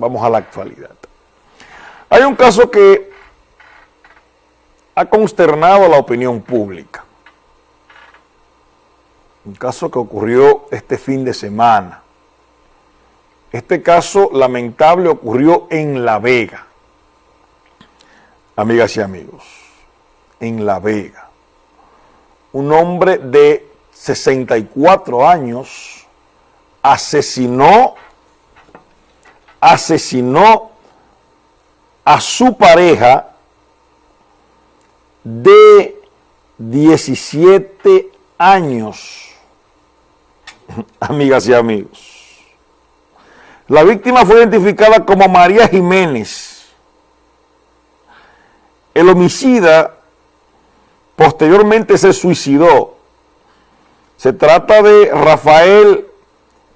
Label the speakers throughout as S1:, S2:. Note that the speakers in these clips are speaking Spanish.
S1: Vamos a la actualidad. Hay un caso que ha consternado a la opinión pública. Un caso que ocurrió este fin de semana. Este caso lamentable ocurrió en La Vega. Amigas y amigos, en La Vega. Un hombre de 64 años asesinó, asesinó a su pareja de 17 años. Amigas y amigos. La víctima fue identificada como María Jiménez. El homicida posteriormente se suicidó. Se trata de Rafael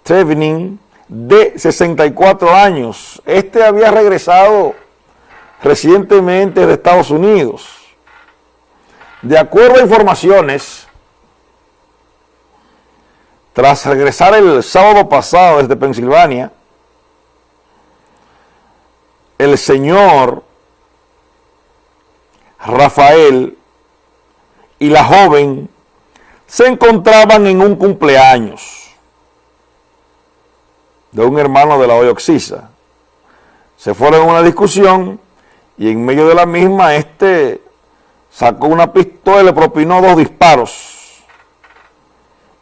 S1: Trevnin, de 64 años. Este había regresado recientemente de Estados Unidos. De acuerdo a informaciones, tras regresar el sábado pasado desde Pensilvania, el señor Rafael y la joven se encontraban en un cumpleaños de un hermano de la Oxisa. Se fueron a una discusión y en medio de la misma este sacó una pistola y le propinó dos disparos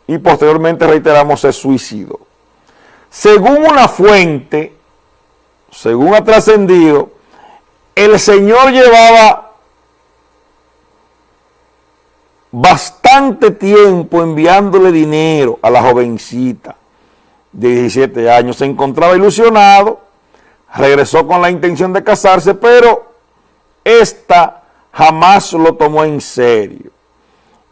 S1: y posteriormente reiteramos se suicidó. Según una fuente, según ha trascendido, el señor llevaba bastante tiempo enviándole dinero a la jovencita de 17 años. Se encontraba ilusionado, regresó con la intención de casarse, pero esta jamás lo tomó en serio.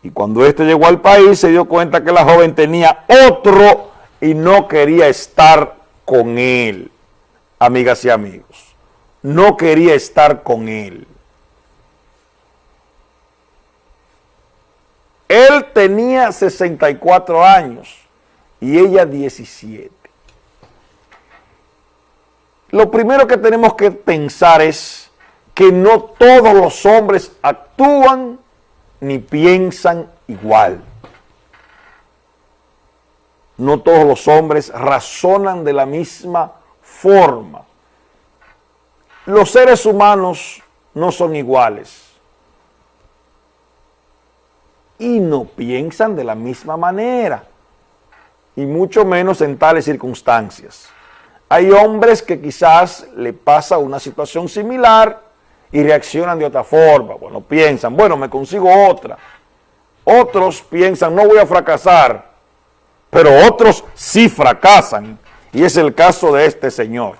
S1: Y cuando este llegó al país se dio cuenta que la joven tenía otro y no quería estar con él, amigas y amigos. No quería estar con él. Él tenía 64 años y ella 17. Lo primero que tenemos que pensar es que no todos los hombres actúan ni piensan igual. No todos los hombres razonan de la misma forma. Los seres humanos no son iguales. Y no piensan de la misma manera. Y mucho menos en tales circunstancias. Hay hombres que quizás le pasa una situación similar y reaccionan de otra forma. Bueno, piensan, bueno, me consigo otra. Otros piensan, no voy a fracasar, pero otros sí fracasan. Y es el caso de este señor,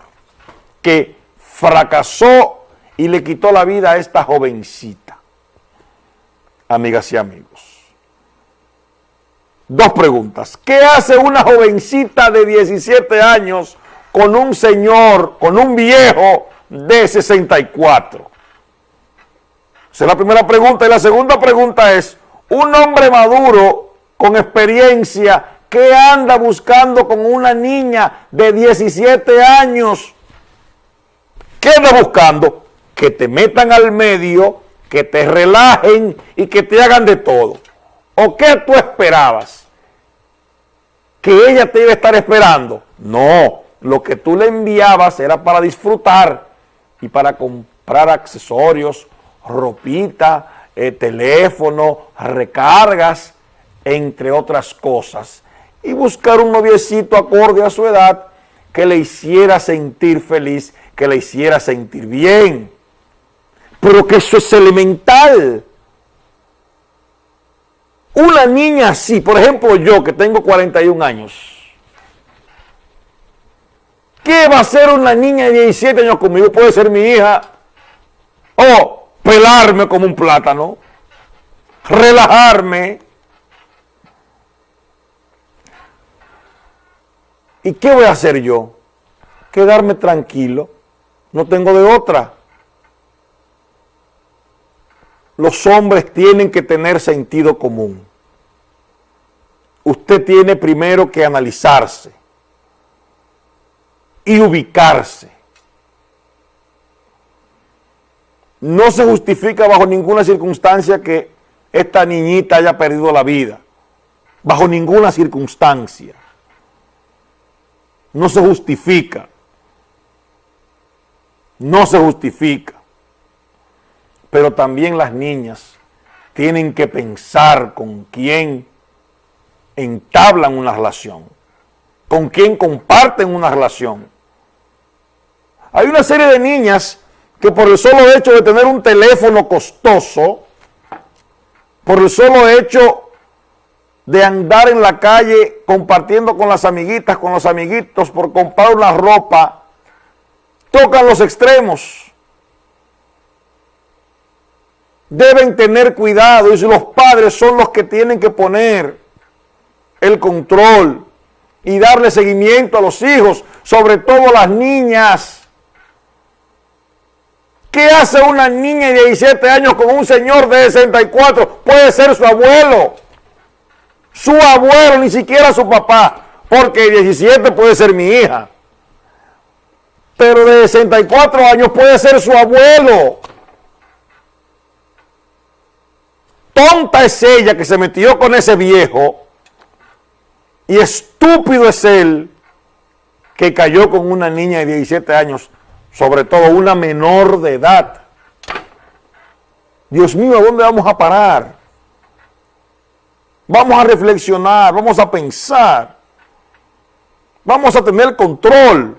S1: que fracasó y le quitó la vida a esta jovencita. Amigas y amigos. Dos preguntas. ¿Qué hace una jovencita de 17 años con un señor, con un viejo de 64? Esa es la primera pregunta. Y la segunda pregunta es, un hombre maduro, con experiencia, ¿qué anda buscando con una niña de 17 años? ¿Qué anda buscando? Que te metan al medio, que te relajen y que te hagan de todo. ¿O qué tú esperabas? ¿Que ella te iba a estar esperando? No, lo que tú le enviabas era para disfrutar y para comprar accesorios, ropita, eh, teléfono, recargas, entre otras cosas. Y buscar un noviecito acorde a su edad que le hiciera sentir feliz, que le hiciera sentir bien. Pero que eso es elemental. Una niña así, por ejemplo yo que tengo 41 años, ¿qué va a hacer una niña de 17 años conmigo? Puede ser mi hija. O pelarme como un plátano, relajarme. ¿Y qué voy a hacer yo? Quedarme tranquilo. No tengo de otra. Los hombres tienen que tener sentido común usted tiene primero que analizarse y ubicarse. No se justifica bajo ninguna circunstancia que esta niñita haya perdido la vida. Bajo ninguna circunstancia. No se justifica. No se justifica. Pero también las niñas tienen que pensar con quién entablan una relación, con quién comparten una relación. Hay una serie de niñas que por el solo hecho de tener un teléfono costoso, por el solo hecho de andar en la calle compartiendo con las amiguitas, con los amiguitos, por comprar una ropa, tocan los extremos. Deben tener cuidado y los padres son los que tienen que poner el control y darle seguimiento a los hijos, sobre todo las niñas. ¿Qué hace una niña de 17 años con un señor de 64? Puede ser su abuelo. Su abuelo, ni siquiera su papá. Porque 17 puede ser mi hija. Pero de 64 años puede ser su abuelo. Tonta es ella que se metió con ese viejo. Y estúpido es él que cayó con una niña de 17 años sobre todo una menor de edad. Dios mío, ¿a dónde vamos a parar? Vamos a reflexionar, vamos a pensar, vamos a tener control,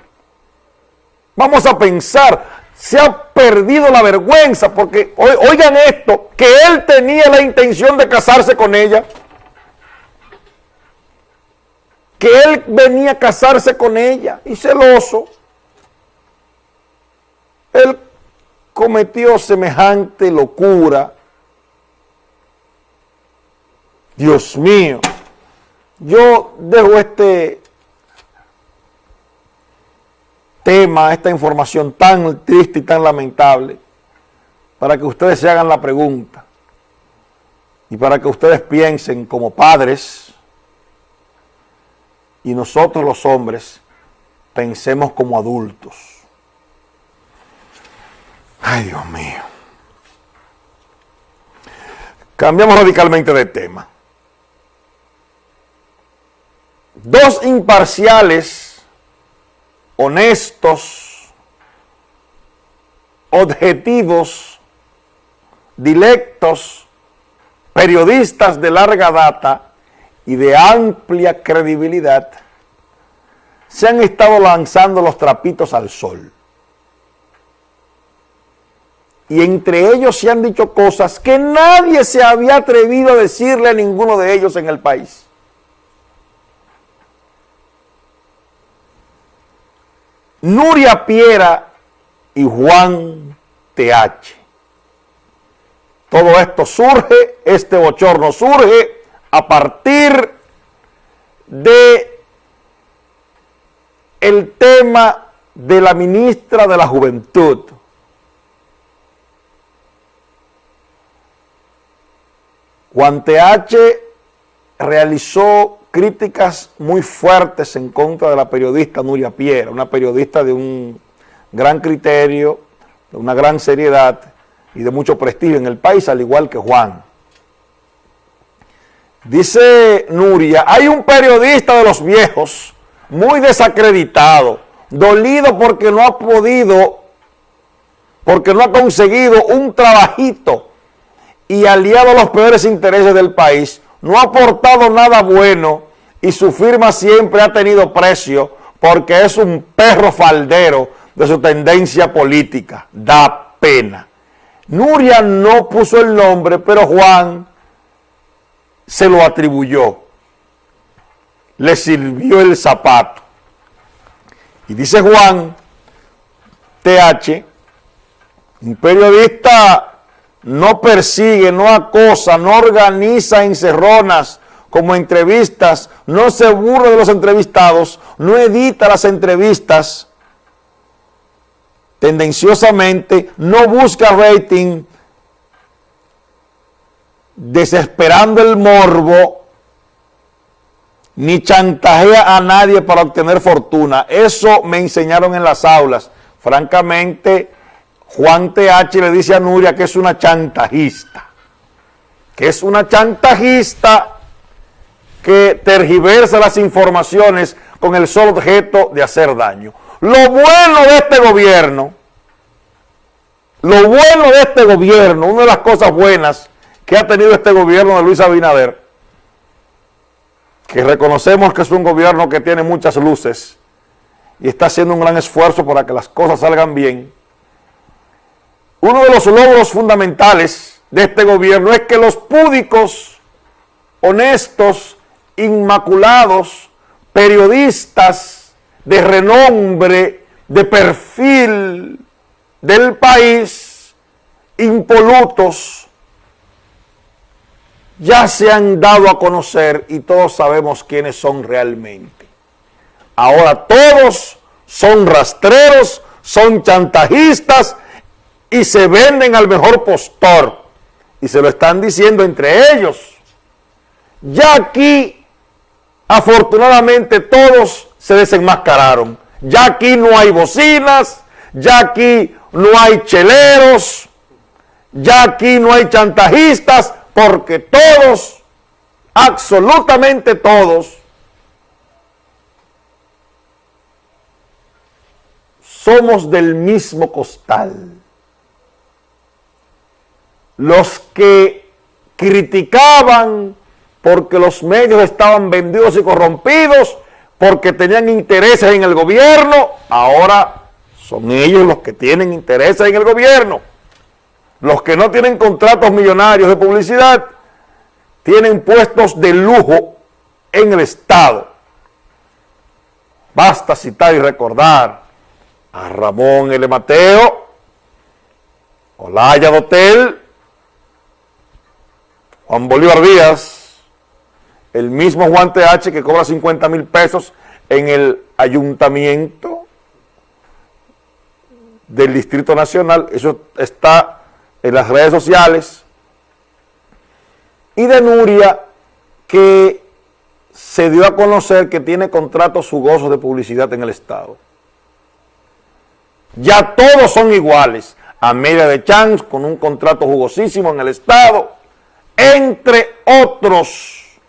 S1: vamos a pensar. Se ha perdido la vergüenza porque, oigan esto, que él tenía la intención de casarse con ella, que él venía a casarse con ella y celoso él cometió semejante locura. Dios mío, yo dejo este tema, esta información tan triste y tan lamentable, para que ustedes se hagan la pregunta y para que ustedes piensen como padres y nosotros los hombres pensemos como adultos. Ay, Dios mío. Cambiamos radicalmente de tema. Dos imparciales, honestos, objetivos, directos, periodistas de larga data y de amplia credibilidad, se han estado lanzando los trapitos al sol y entre ellos se han dicho cosas que nadie se había atrevido a decirle a ninguno de ellos en el país. Nuria Piera y Juan TH. Todo esto surge, este bochorno surge a partir de el tema de la ministra de la Juventud, Juan TH realizó críticas muy fuertes en contra de la periodista Nuria Piera, una periodista de un gran criterio, de una gran seriedad y de mucho prestigio en el país, al igual que Juan. Dice Nuria, hay un periodista de los viejos muy desacreditado, dolido porque no ha podido, porque no ha conseguido un trabajito y aliado a los peores intereses del país, no ha aportado nada bueno y su firma siempre ha tenido precio porque es un perro faldero de su tendencia política. Da pena. Nuria no puso el nombre, pero Juan se lo atribuyó. Le sirvió el zapato. Y dice Juan, TH, un periodista no persigue, no acosa, no organiza encerronas como entrevistas, no se burla de los entrevistados, no edita las entrevistas tendenciosamente, no busca rating, desesperando el morbo, ni chantajea a nadie para obtener fortuna. Eso me enseñaron en las aulas. Francamente, Juan TH le dice a Nuria que es una chantajista, que es una chantajista que tergiversa las informaciones con el solo objeto de hacer daño. Lo bueno de este gobierno, lo bueno de este gobierno, una de las cosas buenas que ha tenido este gobierno de Luis Abinader, que reconocemos que es un gobierno que tiene muchas luces y está haciendo un gran esfuerzo para que las cosas salgan bien, uno de los logros fundamentales de este gobierno es que los púdicos, honestos, inmaculados, periodistas de renombre, de perfil del país, impolutos, ya se han dado a conocer y todos sabemos quiénes son realmente. Ahora todos son rastreros, son chantajistas y se venden al mejor postor. Y se lo están diciendo entre ellos. Ya aquí, afortunadamente, todos se desenmascararon. Ya aquí no hay bocinas, ya aquí no hay cheleros, ya aquí no hay chantajistas, porque todos, absolutamente todos, somos del mismo costal los que criticaban porque los medios estaban vendidos y corrompidos, porque tenían intereses en el gobierno, ahora son ellos los que tienen intereses en el gobierno. Los que no tienen contratos millonarios de publicidad, tienen puestos de lujo en el Estado. Basta citar y recordar a Ramón L. Mateo, Olaya Dotel, Juan Bolívar Díaz, el mismo Juan TH que cobra 50 mil pesos en el ayuntamiento del Distrito Nacional, eso está en las redes sociales, y de Nuria, que se dio a conocer que tiene contratos jugosos de publicidad en el Estado. Ya todos son iguales. a media de Chance con un contrato jugosísimo en el Estado, entre otros.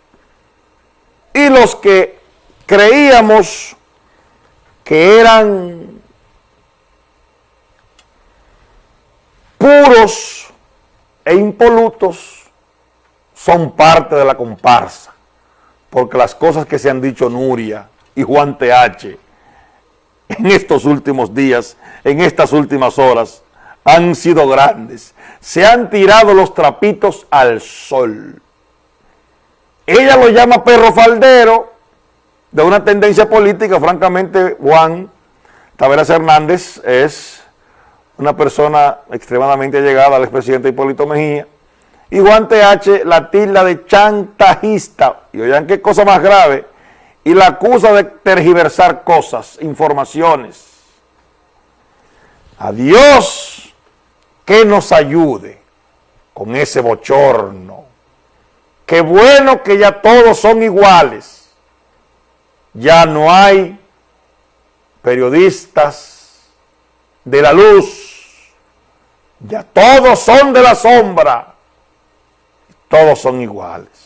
S1: Y los que creíamos que eran puros e impolutos son parte de la comparsa, porque las cosas que se han dicho Nuria y Juan TH en estos últimos días, en estas últimas horas, han sido grandes. Se han tirado los trapitos al sol. Ella lo llama perro faldero, de una tendencia política, francamente, Juan Taveras Hernández es una persona extremadamente llegada al expresidente Hipólito Mejía, y Juan TH la tilda de chantajista, y oigan qué cosa más grave, y la acusa de tergiversar cosas, informaciones. Adiós que nos ayude con ese bochorno. Qué bueno que ya todos son iguales. Ya no hay periodistas de la luz. Ya todos son de la sombra. Todos son iguales.